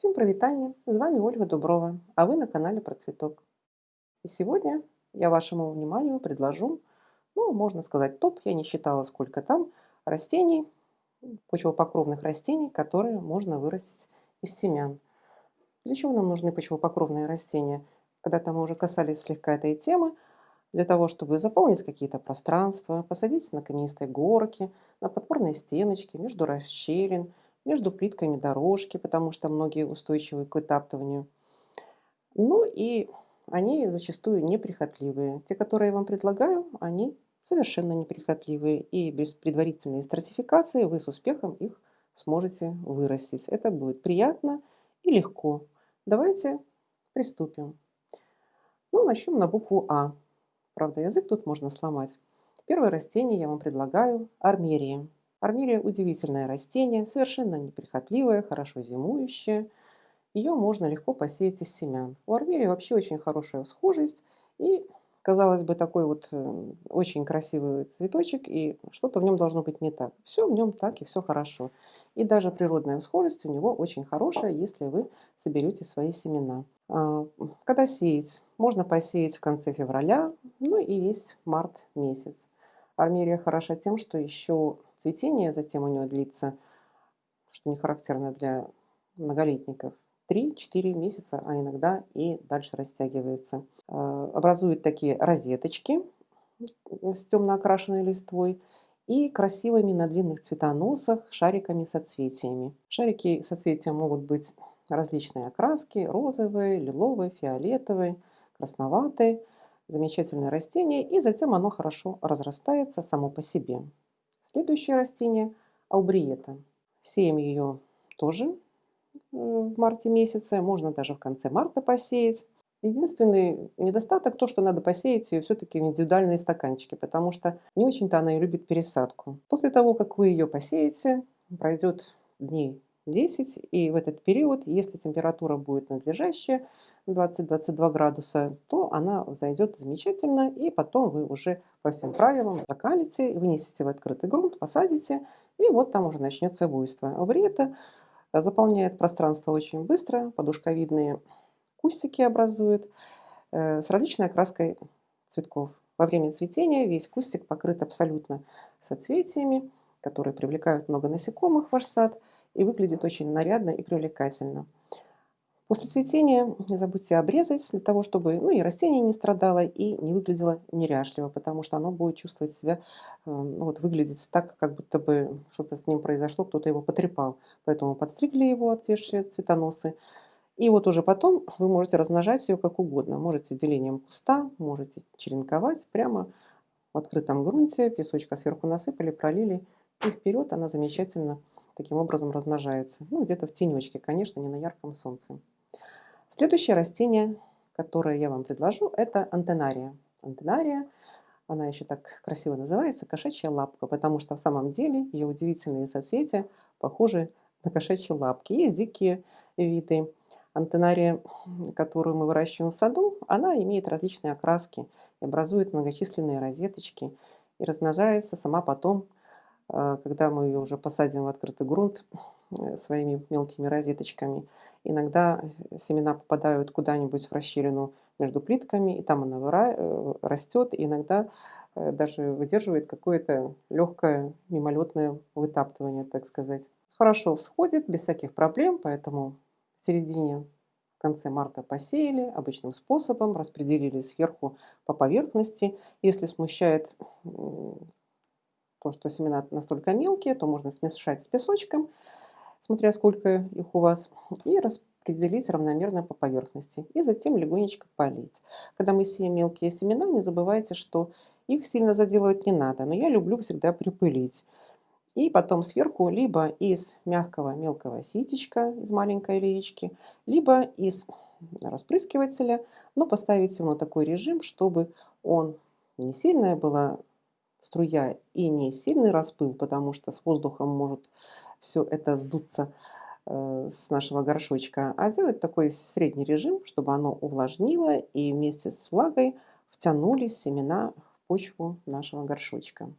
Всем привитание! С вами Ольга Дуброва, а вы на канале Про Цветок. И сегодня я вашему вниманию предложу, ну, можно сказать, топ, я не считала, сколько там, растений, почвопокровных растений, которые можно вырастить из семян. Для чего нам нужны почвопокровные растения? Когда-то мы уже касались слегка этой темы, для того, чтобы заполнить какие-то пространства, посадить на каменистой горке, на подпорные стеночки, между расщелин, между плитками дорожки, потому что многие устойчивы к вытаптыванию. Ну и они зачастую неприхотливые. Те, которые я вам предлагаю, они совершенно неприхотливые. И без предварительной стратификации вы с успехом их сможете вырастить. Это будет приятно и легко. Давайте приступим. Ну, начнем на букву А. Правда, язык тут можно сломать. Первое растение я вам предлагаю – армерия. Армерия – удивительное растение, совершенно неприхотливое, хорошо зимующее. Ее можно легко посеять из семян. У армерии вообще очень хорошая схожесть и, казалось бы, такой вот э, очень красивый цветочек, и что-то в нем должно быть не так. Все в нем так и все хорошо. И даже природная схожесть у него очень хорошая, если вы соберете свои семена. А, когда сеять? Можно посеять в конце февраля, ну и весь март месяц. Армерия хороша тем, что еще цветение затем у него длится, что не характерно для многолетников, 3-4 месяца, а иногда и дальше растягивается. А, образует такие розеточки с темно окрашенной листвой и красивыми на длинных цветоносах шариками соцветиями. Шарики соцветия могут быть различные окраски, розовые, лиловые, фиолетовые, красноватые. Замечательное растение, и затем оно хорошо разрастается само по себе. Следующее растение – аубриета. Сеем ее тоже в марте месяце, можно даже в конце марта посеять. Единственный недостаток то, что надо посеять ее все-таки в индивидуальные стаканчики, потому что не очень-то она и любит пересадку. После того, как вы ее посеете, пройдет дней 10, и в этот период, если температура будет надлежащая, 20-22 градуса, то она взойдет замечательно, и потом вы уже по всем правилам закалите, вынесете в открытый грунт, посадите, и вот там уже начнется буйство. Авриета заполняет пространство очень быстро, подушковидные кустики образует э, с различной окраской цветков. Во время цветения весь кустик покрыт абсолютно соцветиями, которые привлекают много насекомых в ваш сад и выглядит очень нарядно и привлекательно. После цветения не забудьте обрезать, для того, чтобы ну, и растение не страдало, и не выглядело неряшливо, потому что оно будет чувствовать себя, э, ну, вот выглядеть так, как будто бы что-то с ним произошло, кто-то его потрепал. Поэтому подстригли его отвешие цветоносы. И вот уже потом вы можете размножать ее как угодно. Можете делением куста, можете черенковать прямо в открытом грунте, песочка сверху насыпали, пролили, и вперед она замечательно таким образом размножается. Ну, где-то в тенечке, конечно, не на ярком солнце. Следующее растение, которое я вам предложу, это антенария. Антенария, она еще так красиво называется, кошачья лапка, потому что в самом деле ее удивительные соцветия похожи на кошачьи лапки. Есть дикие виды. Антенария, которую мы выращиваем в саду, она имеет различные окраски и образует многочисленные розеточки и размножается сама потом, когда мы ее уже посадим в открытый грунт э, своими мелкими розеточками – Иногда э, семена попадают куда-нибудь в расщелину между плитками, и там она э, растет, и иногда даже выдерживает какое-то легкое мимолетное вытаптывание, так сказать. Хорошо всходит, без всяких проблем, поэтому в середине, в конце марта посеяли обычным способом, распределили сверху по поверхности. Если смущает то, что семена настолько мелкие, то можно смешать с песочком смотря сколько их у вас, и распределить равномерно по поверхности. И затем легонечко полить. Когда мы сеем мелкие семена, не забывайте, что их сильно заделывать не надо, но я люблю всегда припылить. И потом сверху либо из мягкого мелкого ситечка, из маленькой леечки, либо из распрыскивателя, но поставить на такой режим, чтобы он не сильная была струя и не сильный распыл, потому что с воздухом может все это сдуться э, с нашего горшочка, а сделать такой средний режим, чтобы оно увлажнило и вместе с влагой втянулись семена в почву нашего горшочка.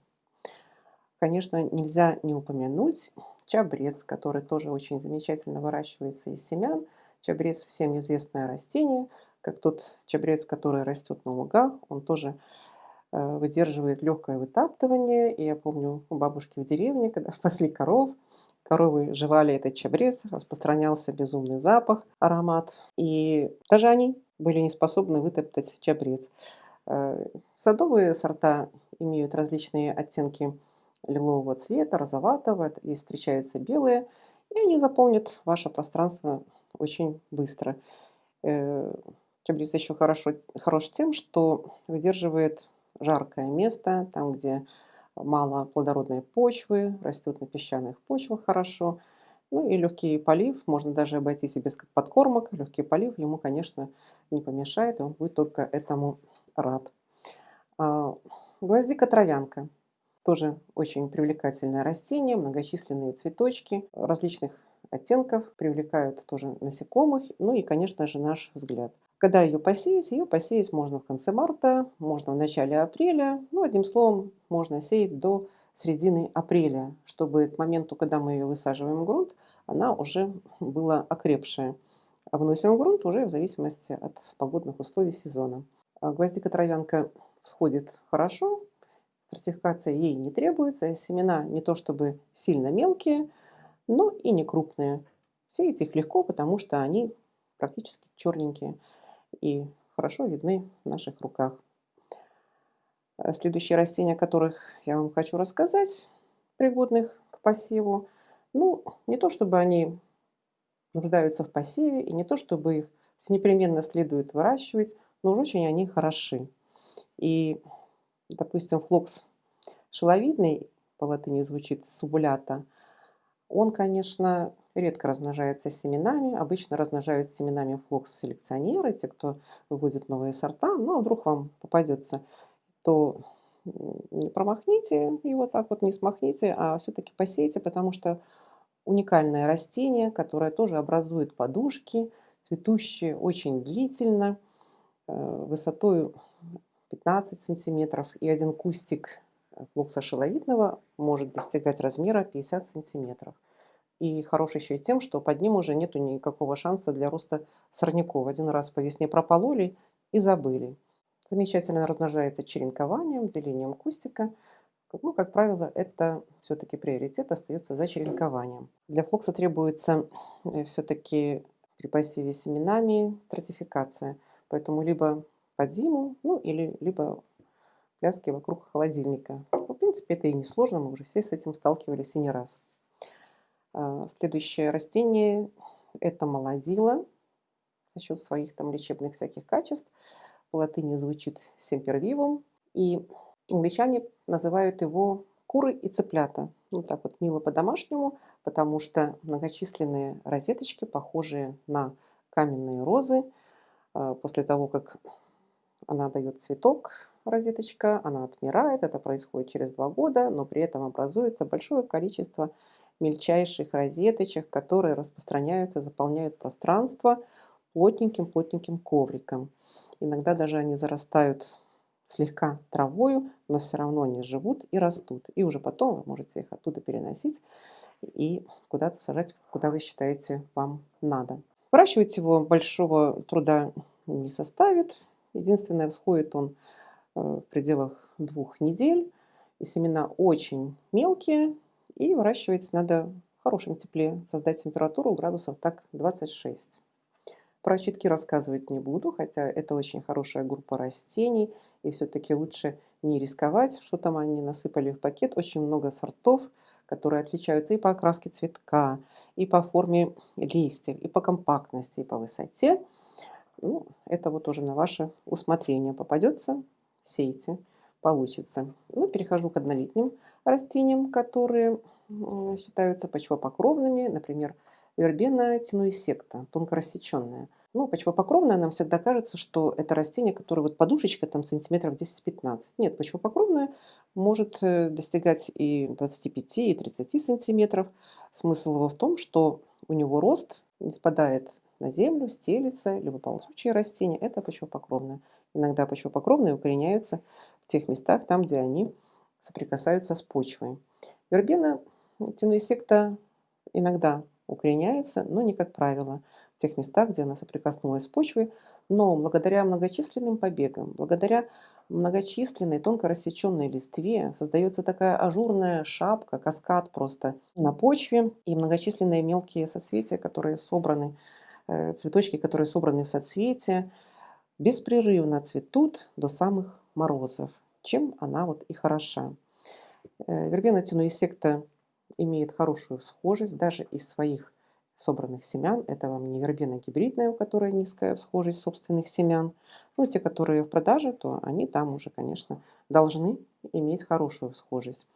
Конечно, нельзя не упомянуть чабрец, который тоже очень замечательно выращивается из семян. Чабрец всем известное растение, как тот чабрец, который растет на лугах. Он тоже выдерживает легкое вытаптывание. И я помню у бабушки в деревне, когда пасли коров, коровы жевали этот чабрец, распространялся безумный запах, аромат. И даже они были не способны вытоптать чабрец. Э, садовые сорта имеют различные оттенки лилового цвета, розоватого, и встречаются белые, и они заполнят ваше пространство очень быстро. Э, чабрец еще хорошо, хорош тем, что выдерживает жаркое место, там, где мало плодородной почвы, растет на песчаных почвах хорошо. Ну и легкий полив, можно даже обойтись и без подкормок. Легкий полив ему, конечно, не помешает, и он будет только этому рад. А, гвоздика-травянка. Тоже очень привлекательное растение, многочисленные цветочки различных оттенков привлекают тоже насекомых, ну и, конечно же, наш взгляд. Когда ее посеять? Ее посеять можно в конце марта, можно в начале апреля. Ну, одним словом, можно сеять до середины апреля, чтобы к моменту, когда мы ее высаживаем в грунт, она уже была окрепшая. А в грунт уже в зависимости от погодных условий сезона. А гвоздика-травянка всходит хорошо, стратификация ей не требуется, семена не то чтобы сильно мелкие, но и не крупные. Сеять их легко, потому что они практически черненькие и хорошо видны в наших руках. Э, следующие растения, о которых я вам хочу рассказать, пригодных к посеву, ну, не то чтобы они нуждаются в посеве, и не то чтобы их непременно следует выращивать, но уж очень они хороши. И, допустим, флокс шеловидный, по латыни звучит субулята, он, конечно, редко размножается семенами. Обычно размножают семенами флокс-селекционеры, те, кто выводит новые сорта. Ну, а вдруг вам попадется, то не промахните его так вот, не смахните, а все-таки посейте, потому что уникальное растение, которое тоже образует подушки, цветущие очень длительно, э, высотой 15 сантиметров, и один кустик флокса шеловидного может достигать размера 50 сантиметров. И хорош еще и тем, что под ним уже нету никакого шанса для роста сорняков. Один раз по весне пропололи и забыли. Замечательно размножается черенкованием, делением кустика. Ну, как правило, это все-таки приоритет остается за черенкованием. Для флокса требуется э, все-таки при посеве семенами стратификация. Поэтому либо под зиму, ну или либо пляски вокруг холодильника. В принципе, это и не сложно, мы уже все с этим сталкивались и не раз. А, следующее растение – это молодила за счет своих там лечебных всяких качеств. По латыни звучит семпервивум. И англичане называют его куры и цыплята. Ну, так вот мило по-домашнему, потому что многочисленные розеточки, похожие на каменные розы, а, после того, как она дает цветок, розеточка, она отмирает, это происходит через два года, но при этом образуется большое количество мельчайших розеточек, которые распространяются, заполняют пространство плотненьким-плотненьким ковриком. Иногда даже они зарастают слегка травою, но все равно они живут и растут. И уже потом вы можете их оттуда переносить и куда-то сажать, куда вы считаете вам надо. Выращивать его большого труда не составит. Единственное, всходит он э, в пределах двух недель. И семена очень мелкие, и выращивать надо в хорошем тепле, создать температуру градусов так 26. Про щитки рассказывать не буду, хотя это очень хорошая группа растений, и все-таки лучше не рисковать, что там они насыпали в пакет. Очень много сортов, которые отличаются и по окраске цветка, и по форме листьев, и по компактности, и по высоте. Ну, это вот уже на ваше усмотрение попадется, сейте, получится. Ну, перехожу к однолетним растениям, которые считаются почвопокровными, например, вербена тенуисекта, тонкорассеченная. Ну, почвопокровная нам всегда кажется, что это растение, которое вот подушечка там сантиметров 10-15. Нет, почвопокровная может э, достигать и 25, и 30 сантиметров. Смысл его в том, что у него рост не спадает на землю, стелится, либо ползучие растения. Это почвопокровная. Иногда почвопокровные укореняются в тех местах, там, где они соприкасаются с почвой. Вербена тенуисекта иногда укореняется, но не как правило в тех местах, где она соприкоснулась с почвой. Но благодаря многочисленным побегам, благодаря многочисленной тонко рассеченной листве создается такая ажурная шапка, каскад просто на почве и многочисленные мелкие соцветия, которые собраны, э, цветочки, которые собраны в соцветия, беспрерывно цветут до самых морозов, чем она вот и хороша. Э, вербена тенуисекта имеет хорошую всхожесть даже из своих собранных семян. Это вам не вербена гибридная, у которой низкая всхожесть собственных семян. Ну, те, которые в продаже, то они там уже, конечно, должны иметь хорошую всхожесть.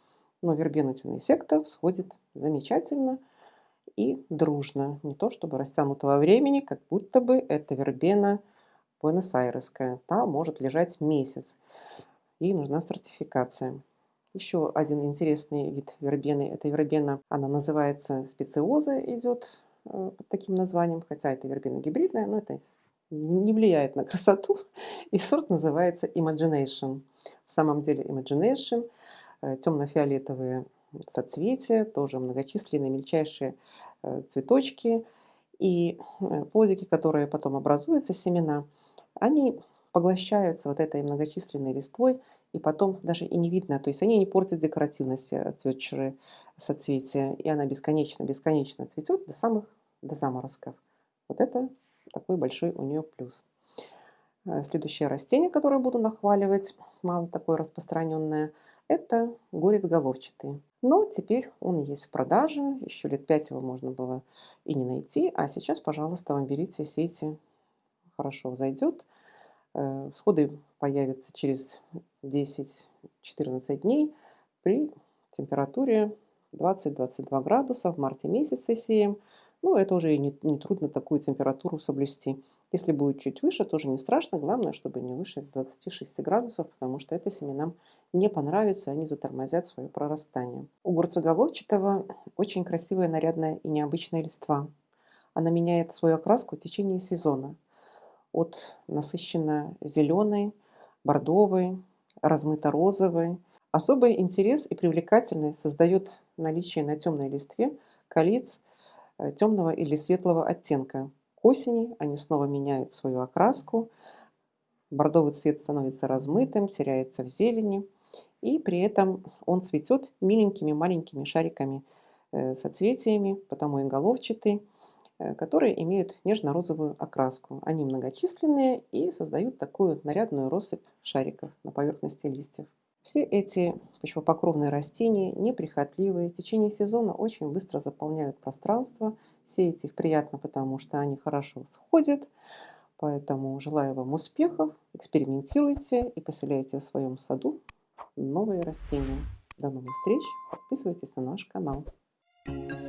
Но вербена тюнесекта всходит замечательно и дружно. Не то чтобы растянутого времени, как будто бы это вербена буэнос-айресская. Та может лежать месяц. И нужна сертификация. Еще один интересный вид вербены, это вербена, она называется специоза, идет э, под таким названием, хотя это вербена гибридная, но это не влияет на красоту. И сорт называется Imagination. В самом деле Imagination, э, темно-фиолетовые соцветия, тоже многочисленные мельчайшие э, цветочки и плодики, которые потом образуются, семена, они поглощаются вот этой многочисленной листвой, и потом даже и не видно, то есть они не портят декоративность цветшие соцветия, и она бесконечно-бесконечно цветет до самых, до заморозков. Вот это такой большой у нее плюс. Э, следующее растение, которое буду нахваливать, мало такое распространенное, это горец головчатый. Но теперь он есть в продаже, еще лет пять его можно было и не найти, а сейчас, пожалуйста, вам берите, сейте, хорошо зайдет. Э, всходы появятся через 10-14 дней при температуре 20-22 градуса в марте месяце сеем. Ну, это уже не, не трудно такую температуру соблюсти. Если будет чуть выше, тоже не страшно. Главное, чтобы не выше 26 градусов, потому что это семенам не понравится, они затормозят свое прорастание. У горцеголовчатого очень красивая, нарядная и необычная листва. Она меняет свою окраску в течение сезона от насыщенно зеленой, бордовой, размыто-розовой. Особый интерес и привлекательность создает наличие на темной листве колец темного или светлого оттенка. К осени они снова меняют свою окраску, бордовый цвет становится размытым, теряется в зелени, и при этом он цветет миленькими маленькими шариками э, соцветиями, потому и головчатый. Э, которые имеют нежно-розовую окраску. Они многочисленные и создают такую нарядную россыпь шариков на поверхности листьев. Все эти почвопокровные растения неприхотливые, в течение сезона очень быстро заполняют пространство. Сеять их приятно, потому что они хорошо сходят. Поэтому желаю вам успехов, экспериментируйте и поселяйте в своем саду новые растения. До новых встреч, подписывайтесь на наш канал. Thank you.